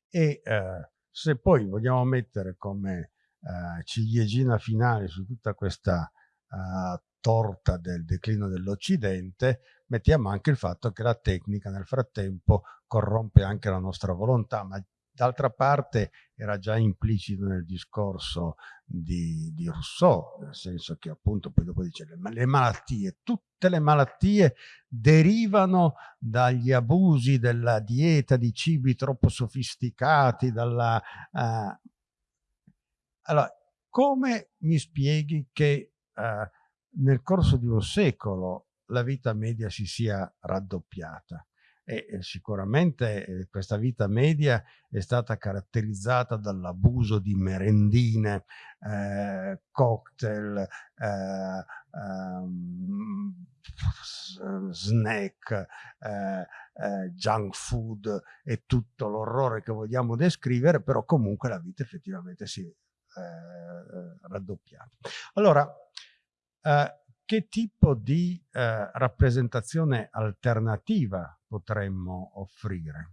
E eh, se poi vogliamo mettere come eh, ciliegina finale su tutta questa eh, torta del declino dell'Occidente, mettiamo anche il fatto che la tecnica nel frattempo corrompe anche la nostra volontà, ma D'altra parte era già implicito nel discorso di, di, Rousseau, nel senso che appunto poi dopo dice le, le malattie, tutte le malattie derivano dagli abusi della dieta di cibi troppo sofisticati, dalla... Uh... Allora, come mi spieghi che uh, nel corso di un secolo la vita media si sia raddoppiata? E sicuramente eh, questa vita media è stata caratterizzata dall'abuso di merendine, eh, cocktail, eh, um, snack, eh, eh, junk food e tutto l'orrore che vogliamo descrivere, però comunque la vita effettivamente si è eh, raddoppiata. Allora, che tipo di rappresentazione alternativa potremmo offrire?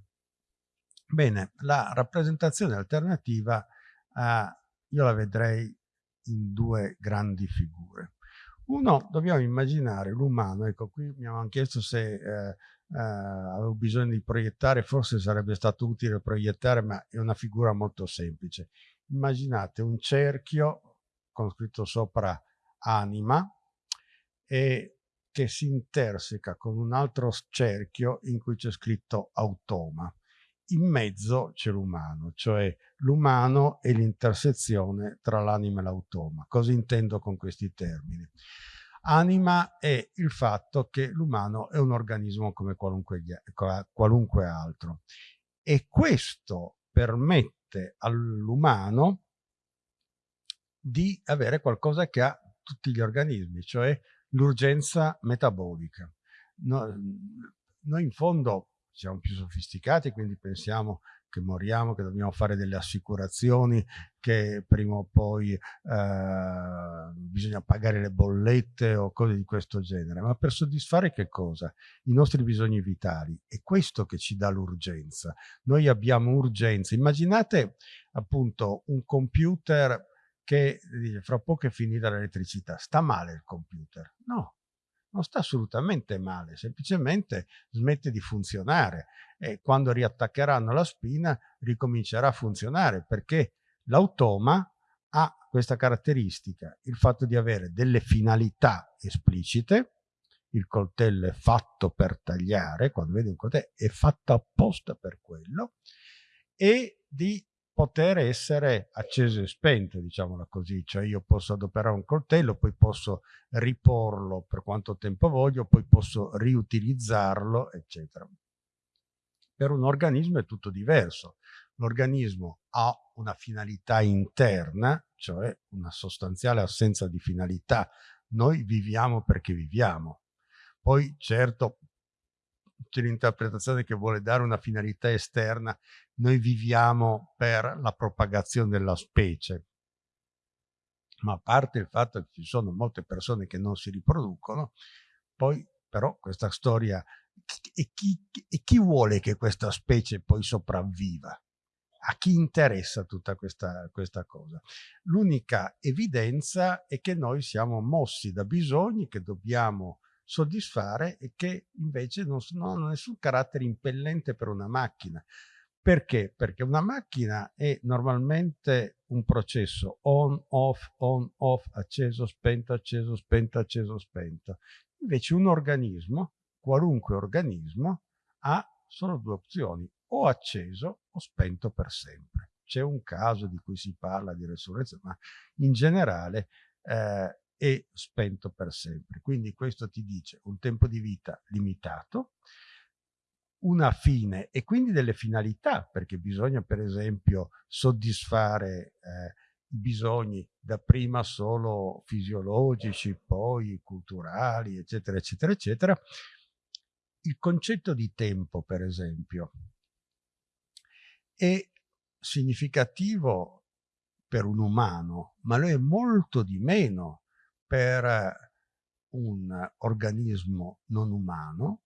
Bene, la rappresentazione alternativa eh, io la vedrei in due grandi figure. Uno, dobbiamo immaginare l'umano, ecco qui mi avevano chiesto se eh, eh, avevo bisogno di proiettare, forse sarebbe stato utile proiettare, ma è una figura molto semplice. Immaginate un cerchio con scritto sopra anima e che si interseca con un altro cerchio in cui c'è scritto automa. In mezzo c'è l'umano, cioè l'umano è l'intersezione tra l'anima e l'automa. Cosa intendo con questi termini? Anima è il fatto che l'umano è un organismo come qualunque, qualunque altro e questo permette all'umano di avere qualcosa che ha tutti gli organismi, cioè l'urgenza metabolica. No, noi in fondo siamo più sofisticati, quindi pensiamo che moriamo, che dobbiamo fare delle assicurazioni, che prima o poi eh, bisogna pagare le bollette o cose di questo genere, ma per soddisfare che cosa? I nostri bisogni vitali. È questo che ci dà l'urgenza. Noi abbiamo urgenza. Immaginate appunto un computer che dice fra poco è finita l'elettricità, sta male il computer? No, non sta assolutamente male, semplicemente smette di funzionare e quando riattaccheranno la spina ricomincerà a funzionare perché l'automa ha questa caratteristica, il fatto di avere delle finalità esplicite, il coltello è fatto per tagliare, quando vedi un coltello è fatto apposta per quello, e di poter essere acceso e spento, diciamola così, cioè io posso adoperare un coltello, poi posso riporlo per quanto tempo voglio, poi posso riutilizzarlo, eccetera. Per un organismo è tutto diverso. L'organismo ha una finalità interna, cioè una sostanziale assenza di finalità. Noi viviamo perché viviamo. Poi certo c'è l'interpretazione che vuole dare una finalità esterna, noi viviamo per la propagazione della specie. Ma a parte il fatto che ci sono molte persone che non si riproducono, poi però questa storia, e chi, e chi vuole che questa specie poi sopravviva? a chi interessa tutta questa, questa cosa. L'unica evidenza è che noi siamo mossi da bisogni che dobbiamo soddisfare e che invece non, hanno nessun carattere impellente per una macchina. Perché? Perché una macchina è normalmente un processo on, off, on, off, acceso, spento, acceso, spento, acceso, spento. Invece un organismo, qualunque organismo, ha solo due opzioni, o acceso o spento per sempre. C'è un caso di cui si parla di resurrezione, ma in generale eh, e spento per sempre. Quindi questo ti dice un tempo di vita limitato, una fine e quindi delle finalità, perché bisogna per esempio soddisfare eh, i bisogni dapprima solo fisiologici, poi culturali, eccetera, eccetera, eccetera. Il concetto di tempo, per esempio, è significativo per un umano, ma lo è molto di meno per un organismo non umano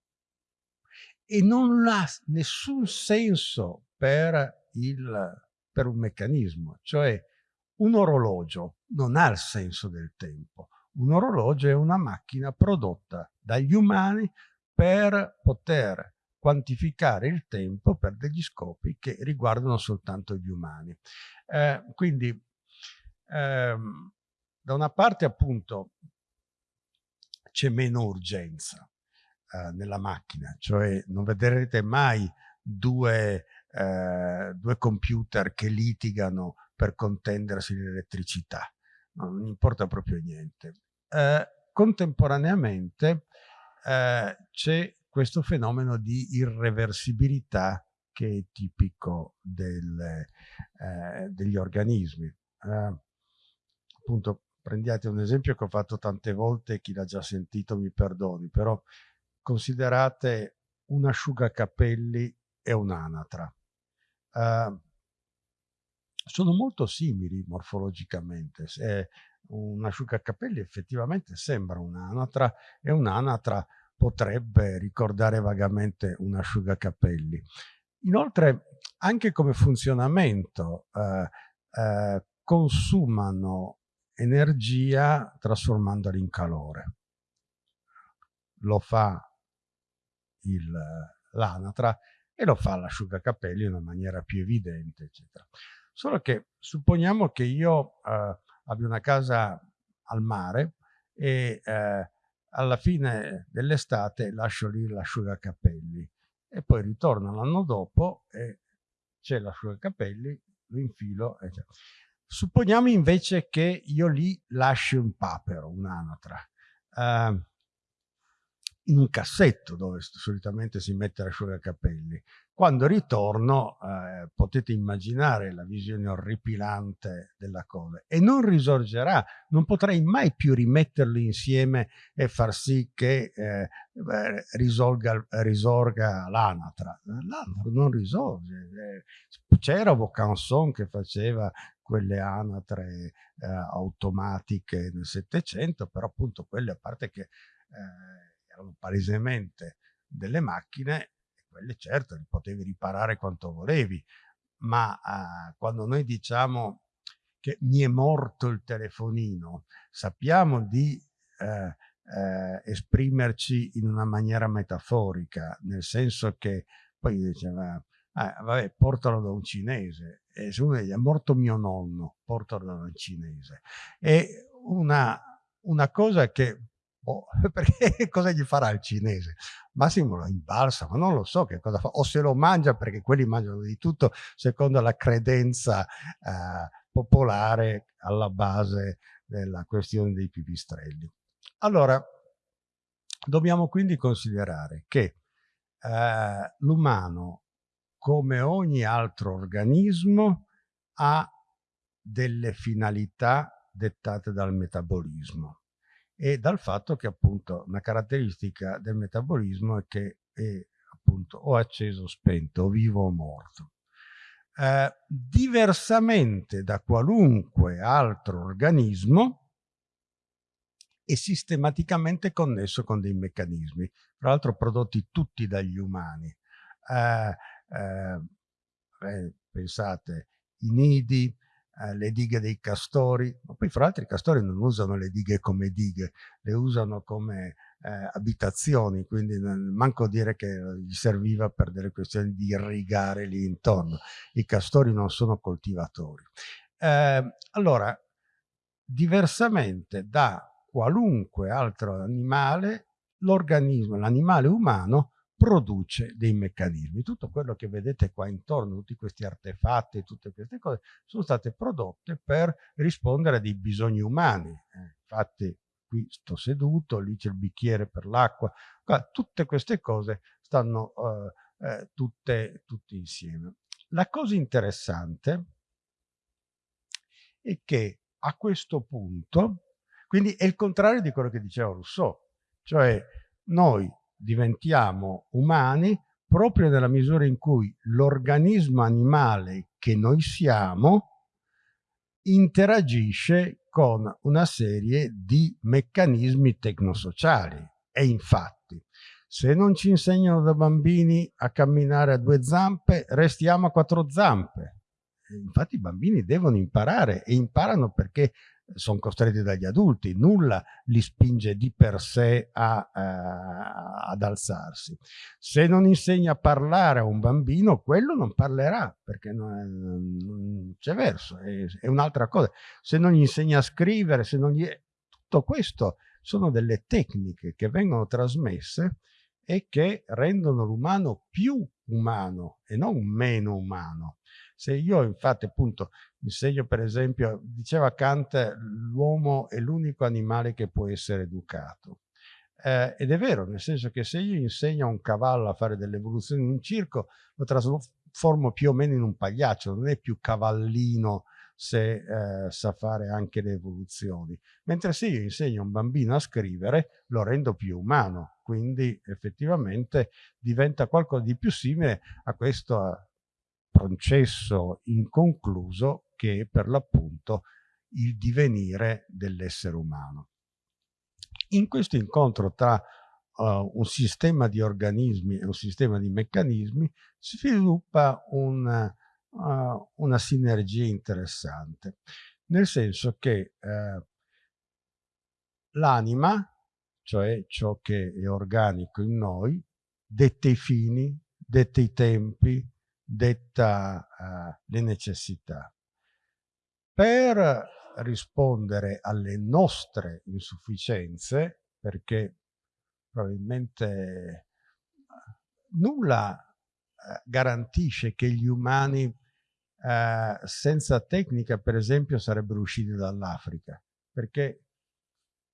e non ha nessun senso per, il, per un meccanismo, cioè un orologio non ha il senso del tempo. Un orologio è una macchina prodotta dagli umani per poter quantificare il tempo per degli scopi che riguardano soltanto gli umani. Eh, quindi, ehm, da una parte appunto c'è meno urgenza eh, nella macchina, cioè non vedrete mai due, eh, due computer che litigano per contendersi l'elettricità, non importa proprio niente. Eh, contemporaneamente eh, c'è questo fenomeno di irreversibilità che è tipico del, eh, degli organismi. Eh, appunto prendiate un esempio che ho fatto tante volte, chi l'ha già sentito mi perdoni, però considerate un asciugacapelli e un'anatra. Uh, sono molto simili morfologicamente. Eh, un asciugacapelli effettivamente sembra un'anatra e un'anatra potrebbe ricordare vagamente un asciugacapelli. Inoltre, anche come funzionamento, eh, eh, consumano energia trasformandola in calore. Lo fa l'anatra e lo fa l'asciugacapelli in una maniera più evidente, eccetera. Solo che supponiamo che io eh, abbia una casa al mare e eh, alla fine dell'estate lascio lì l'asciugacapelli e poi ritorno l'anno dopo e c'è l'asciugacapelli, lo infilo, eccetera. Supponiamo invece che io lì lasci un papero, un'anatra, eh, in un cassetto dove solitamente si mette l'asciugacapelli. Quando ritorno eh, potete immaginare la visione orripilante della cosa e non risorgerà, non potrei mai più rimetterlo insieme e far sì che eh, risolga, risorga l'anatra. L'anatra non risorge. Eh, c'era Vaucanson che faceva quelle anatre eh, automatiche nel Settecento, però appunto quelle a parte che eh, erano palesemente delle macchine, quelle certo li potevi riparare quanto volevi, ma eh, quando noi diciamo che mi è morto il telefonino, sappiamo di eh, eh, esprimerci in una maniera metaforica, nel senso che poi diceva ah, vabbè, portalo da un cinese. E dice, è morto mio nonno, portalo un cinese. È una, una cosa che, oh, perché cosa gli farà il cinese? Massimo lo imbalsa, ma non lo so che cosa fa, o se lo mangia perché quelli mangiano di tutto secondo la credenza eh, popolare alla base della questione dei pipistrelli. Allora, dobbiamo quindi considerare che eh, l'umano come ogni altro organismo, ha delle finalità dettate dal metabolismo e dal fatto che appunto una caratteristica del metabolismo è che è appunto o acceso o spento, o vivo o morto. Eh, diversamente da qualunque altro organismo è sistematicamente connesso con dei meccanismi, tra l'altro prodotti tutti dagli umani. Eh, eh, pensate, i nidi, eh, le dighe dei castori, ma poi fra l'altro i castori non usano le dighe come dighe, le usano come eh, abitazioni, quindi manco dire che gli serviva per delle questioni di irrigare lì intorno. I castori non sono coltivatori. Eh, allora, diversamente da qualunque altro animale, l'organismo, l'animale umano, produce dei meccanismi. Tutto quello che vedete qua intorno, tutti questi artefatti, tutte queste cose, sono state prodotte per rispondere a dei bisogni umani. Eh, infatti qui sto seduto, lì c'è il bicchiere per l'acqua, tutte queste cose stanno, eh, eh, tutte, tutte insieme. La cosa interessante è che a questo punto, quindi è il contrario di quello che diceva Rousseau, cioè noi diventiamo umani proprio nella misura in cui l'organismo animale che noi siamo interagisce con una serie di meccanismi tecnosociali. E infatti se non ci insegnano da bambini a camminare a due zampe restiamo a quattro zampe. Infatti i bambini devono imparare e imparano perché sono costretti dagli adulti, nulla li spinge di per sé a, uh, ad alzarsi. Se non insegna a parlare a un bambino, quello non parlerà, perché non, non c'è verso, è, è un'altra cosa. Se non gli insegna a scrivere, se non gli... tutto questo sono delle tecniche che vengono trasmesse e che rendono l'umano più umano e non meno umano. Se io infatti appunto insegno per esempio, diceva Kant, l'uomo è l'unico animale che può essere educato. Eh, ed è vero, nel senso che se io insegno a un cavallo a fare delle evoluzioni in un circo, lo trasformo più o meno in un pagliaccio, non è più cavallino se eh, sa fare anche le evoluzioni. Mentre se io insegno a un bambino a scrivere, lo rendo più umano, quindi effettivamente diventa qualcosa di più simile a questo processo inconcluso che è per l'appunto il divenire dell'essere umano. In questo incontro tra uh, un sistema di organismi e un sistema di meccanismi si sviluppa un, uh, una sinergia interessante, nel senso che uh, l'anima, cioè ciò che è organico in noi, detta i fini, detta i tempi, detta le necessità. Per rispondere alle nostre insufficienze, perché probabilmente eh, nulla eh, garantisce che gli umani eh, senza tecnica, per esempio, sarebbero usciti dall'Africa, perché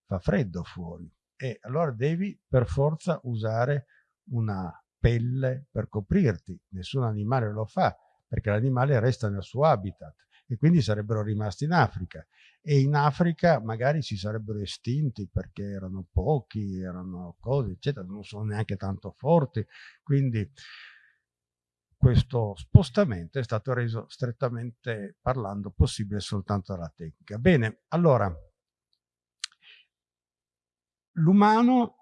fa freddo fuori. E allora devi per forza usare una pelle per coprirti. Nessun animale lo fa, perché l'animale resta nel suo habitat e quindi sarebbero rimasti in Africa e in Africa magari si sarebbero estinti perché erano pochi, erano cose eccetera, non sono neanche tanto forti, quindi questo spostamento è stato reso strettamente parlando possibile soltanto dalla tecnica. Bene, allora l'umano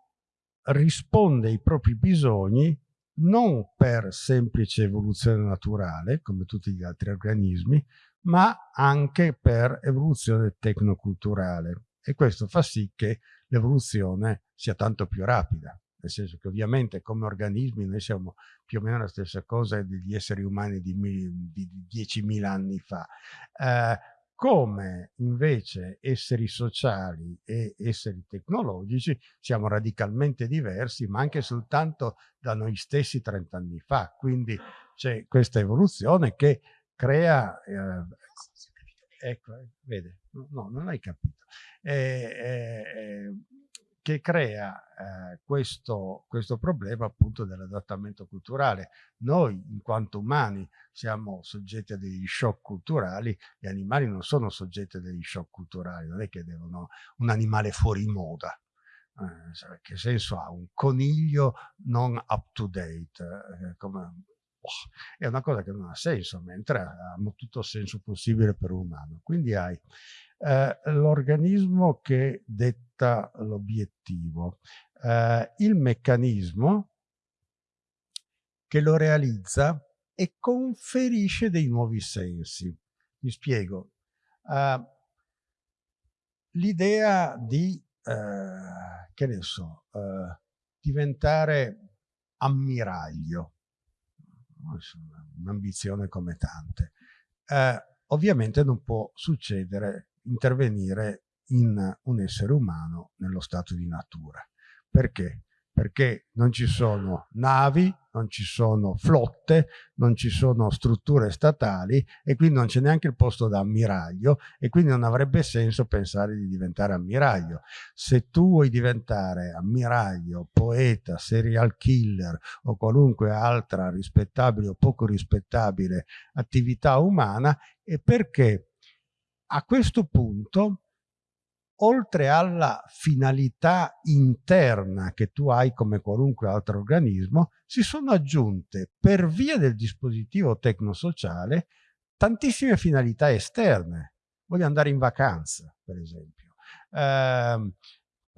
risponde ai propri bisogni non per semplice evoluzione naturale, come tutti gli altri organismi, ma anche per evoluzione tecnoculturale e questo fa sì che l'evoluzione sia tanto più rapida, nel senso che ovviamente come organismi noi siamo più o meno la stessa cosa degli esseri umani di, di 10.000 anni fa. Eh, come invece esseri sociali e esseri tecnologici siamo radicalmente diversi, ma anche soltanto da noi stessi 30 anni fa. Quindi c'è questa evoluzione che crea, eh, ecco, vede, no, non hai capito, eh, eh, che crea eh, questo, questo problema appunto dell'adattamento culturale. Noi in quanto umani siamo soggetti a degli shock culturali, gli animali non sono soggetti a degli shock culturali, non è che devono un animale fuori moda, eh, che senso ha un coniglio non up to date, eh, come è una cosa che non ha senso, mentre hanno tutto senso possibile per un umano. Quindi hai eh, l'organismo che detta l'obiettivo, eh, il meccanismo che lo realizza e conferisce dei nuovi sensi. Mi spiego. Uh, L'idea di, uh, che ne so, uh, diventare ammiraglio, un'ambizione come tante. Eh, ovviamente non può succedere, intervenire in un essere umano nello stato di natura. Perché? perché non ci sono navi, non ci sono flotte, non ci sono strutture statali e quindi non c'è neanche il posto da ammiraglio e quindi non avrebbe senso pensare di diventare ammiraglio. Se tu vuoi diventare ammiraglio, poeta, serial killer o qualunque altra rispettabile o poco rispettabile attività umana è perché a questo punto oltre alla finalità interna che tu hai come qualunque altro organismo, si sono aggiunte per via del dispositivo tecnosociale tantissime finalità esterne. Voglio andare in vacanza, per esempio. Eh,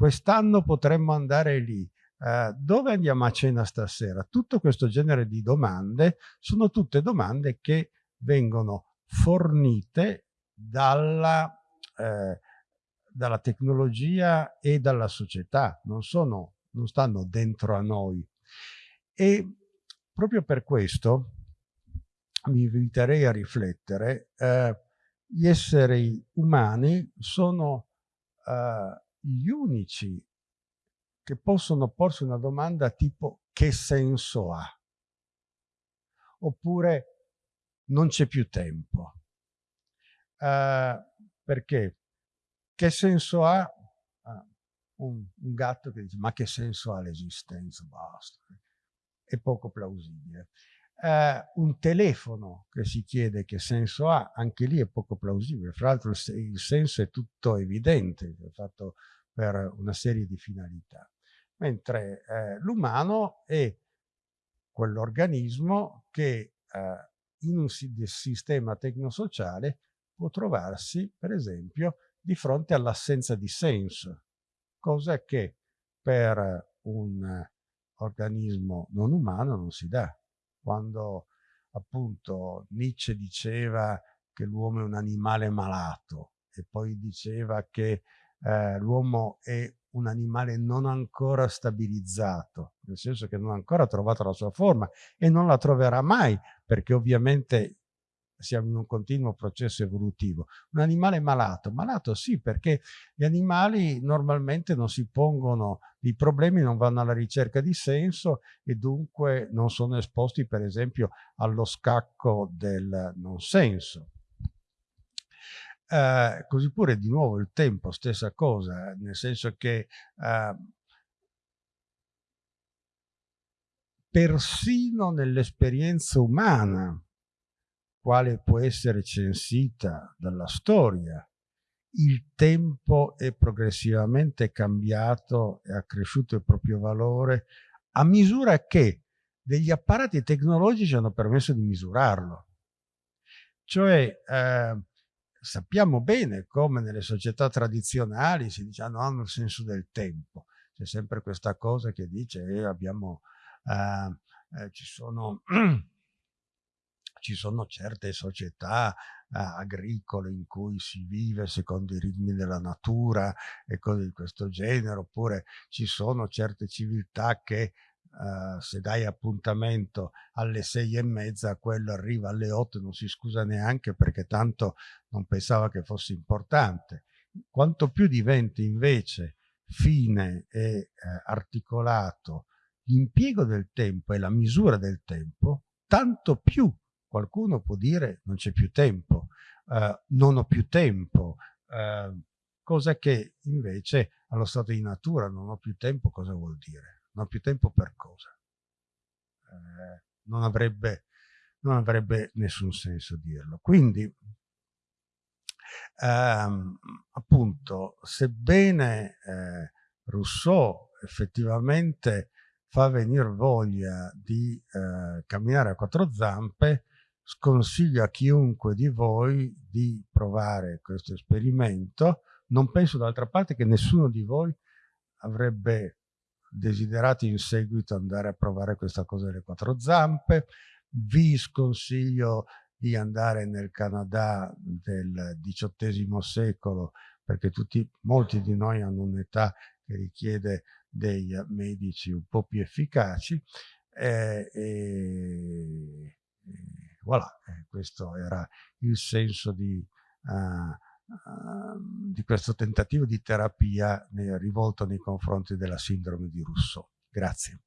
Quest'anno potremmo andare lì. Eh, dove andiamo a cena stasera? Tutto questo genere di domande sono tutte domande che vengono fornite dalla eh, dalla tecnologia e dalla società, non, sono, non stanno dentro a noi. E proprio per questo mi inviterei a riflettere, eh, gli esseri umani sono eh, gli unici che possono porsi una domanda tipo che senso ha? Oppure non c'è più tempo. Eh, perché? Che senso ha ah, un, un, gatto che dice ma che senso ha l'esistenza? Basta. È poco plausibile. Eh, un telefono che si chiede che senso ha, anche lì è poco plausibile. Fra l'altro il, senso è tutto evidente, è fatto per una serie di finalità. Mentre eh, l'umano è quell'organismo che eh, in un sistema tecnosociale può trovarsi, per esempio, di fronte all'assenza di senso, cosa che per un organismo non umano non si dà. Quando appunto Nietzsche diceva che l'uomo è un animale malato e poi diceva che eh, l'uomo è un animale non ancora stabilizzato, nel senso che non ha ancora trovato la sua forma e non la troverà mai, perché ovviamente siamo in un continuo processo evolutivo. Un animale malato, malato sì perché gli animali normalmente non si pongono i problemi, non vanno alla ricerca di senso e dunque non sono esposti per esempio allo scacco del non senso. Eh, così pure di nuovo il tempo, stessa cosa, nel senso che eh, persino nell'esperienza umana quale può essere censita dalla storia, il tempo è progressivamente cambiato e ha cresciuto il proprio valore a misura che degli apparati tecnologici hanno permesso di misurarlo. Cioè eh, sappiamo bene come nelle società tradizionali si dice ah, hanno il senso del tempo. C'è sempre questa cosa che dice eh, abbiamo, eh, eh ci sono ci sono certe società eh, agricole in cui si vive secondo i ritmi della natura e cose di questo genere, oppure ci sono certe civiltà che Uh, se dai appuntamento alle sei e mezza, quello arriva alle otto non si scusa neanche perché tanto non pensava che fosse importante. Quanto più diventi invece fine e eh, articolato l'impiego del tempo e la misura del tempo, tanto più Qualcuno può dire non c'è più tempo, eh, non ho più tempo, eh, cosa che invece allo stato di natura non ho più tempo cosa vuol dire? Non ho più tempo per cosa? Eh, non, avrebbe, non avrebbe nessun senso dirlo. Quindi ehm, appunto sebbene eh, Rousseau effettivamente fa venire voglia di eh, camminare a quattro zampe, sconsiglio a chiunque di voi di provare questo esperimento. Non penso d'altra parte che nessuno di voi avrebbe desiderato in seguito andare a provare questa cosa delle quattro zampe. Vi sconsiglio di andare nel Canada del XVIII secolo perché tutti, molti di noi hanno un'età che richiede dei medici un po' più efficaci eh, e, voilà, eh, questo era il senso di, uh, uh, di questo tentativo di terapia rivolto nei confronti della sindrome di Rousseau. Grazie.